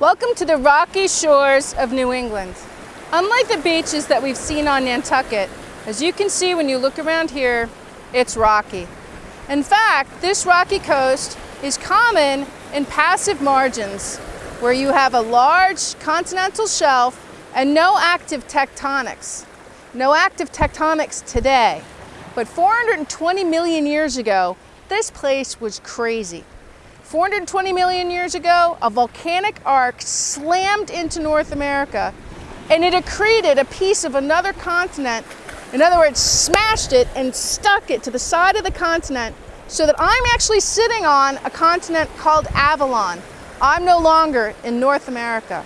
Welcome to the rocky shores of New England. Unlike the beaches that we've seen on Nantucket, as you can see when you look around here, it's rocky. In fact, this rocky coast is common in passive margins where you have a large continental shelf and no active tectonics. No active tectonics today, but 420 million years ago, this place was crazy. 420 million years ago, a volcanic arc slammed into North America and it accreted a piece of another continent. In other words, smashed it and stuck it to the side of the continent so that I'm actually sitting on a continent called Avalon. I'm no longer in North America.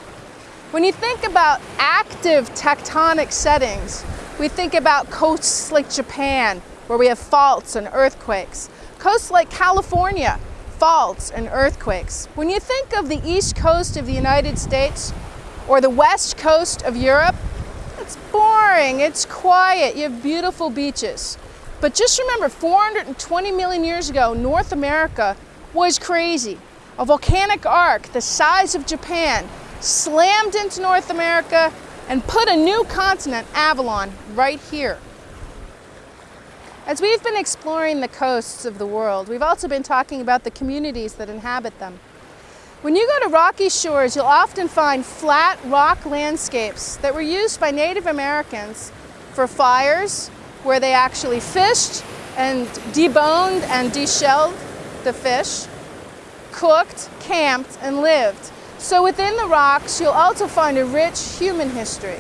When you think about active tectonic settings, we think about coasts like Japan, where we have faults and earthquakes. Coasts like California, faults and earthquakes. When you think of the east coast of the United States or the west coast of Europe, it's boring, it's quiet, you have beautiful beaches. But just remember, 420 million years ago, North America was crazy. A volcanic arc the size of Japan slammed into North America and put a new continent, Avalon, right here. As we've been exploring the coasts of the world, we've also been talking about the communities that inhabit them. When you go to rocky shores, you'll often find flat rock landscapes that were used by Native Americans for fires, where they actually fished and deboned and deshelled the fish, cooked, camped, and lived. So within the rocks, you'll also find a rich human history.